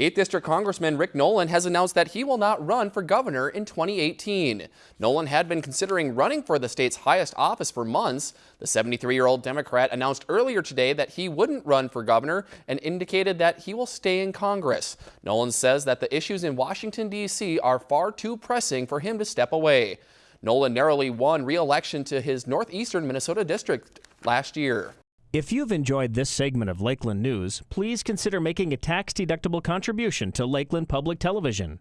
8th District Congressman Rick Nolan has announced that he will not run for governor in 2018. Nolan had been considering running for the state's highest office for months. The 73-year-old Democrat announced earlier today that he wouldn't run for governor and indicated that he will stay in Congress. Nolan says that the issues in Washington, D.C. are far too pressing for him to step away. Nolan narrowly won re-election to his northeastern Minnesota district last year. If you've enjoyed this segment of Lakeland News, please consider making a tax-deductible contribution to Lakeland Public Television.